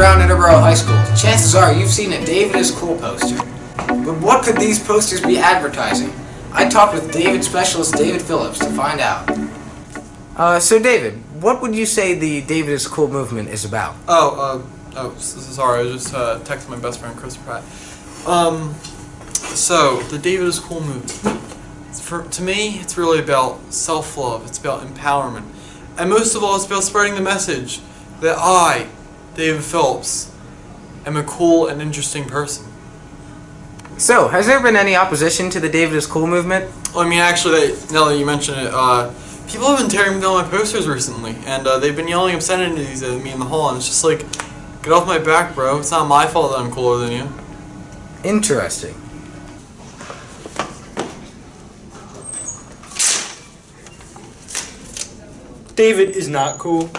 walked around Edinburgh High School, chances are you've seen a David is Cool poster. But what could these posters be advertising? I talked with David specialist David Phillips to find out. Uh, so David, what would you say the David is Cool movement is about? Oh, uh, oh, s- s- sorry, I was just uh, texted my best friend Chris Pratt. Um, so the David is cool movement. For to me, it's really about self-love. It's about empowerment, and most of all, it's about spreading the message that I, David Phillips, am a cool and interesting person. So, has there been any opposition to the David is Cool movement? Well, I mean, actually, they, now that you mention it, uh, people have been tearing down my posters recently, and uh, they've been yelling obscenities at me in the hall, and it's just like, get off my back, bro. It's not my fault that I'm cooler than you. Interesting. David is not cool.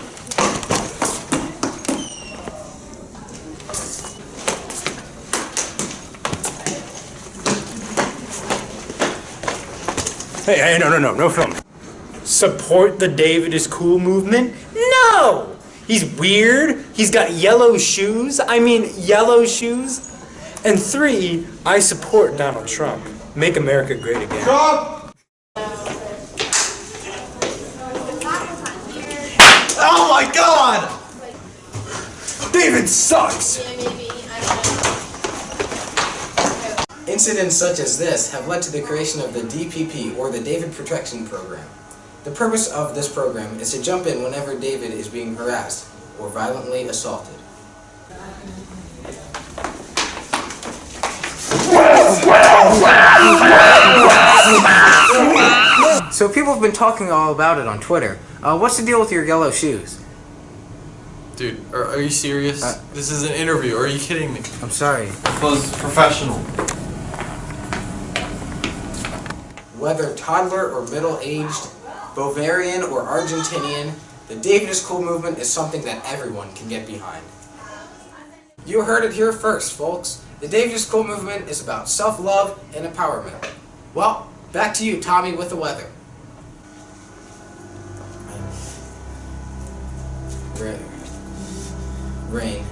Hey, hey, no, no, no, no film. Support the David is cool movement? No! He's weird. He's got yellow shoes. I mean, yellow shoes. And three, I support Donald Trump. Make America great again. Trump! Oh my god! David sucks! Incidents such as this have led to the creation of the DPP, or the David Protection Program. The purpose of this program is to jump in whenever David is being harassed or violently assaulted. So people have been talking all about it on Twitter. Uh, what's the deal with your yellow shoes? Dude, are, are you serious? Uh, this is an interview. Are you kidding me? I'm sorry. Was professional. Whether toddler or middle-aged, Bavarian or Argentinian, the David is Cool movement is something that everyone can get behind. You heard it here first, folks. The David is Cool movement is about self-love and empowerment. Well, back to you, Tommy, with the weather. Rain. Rain.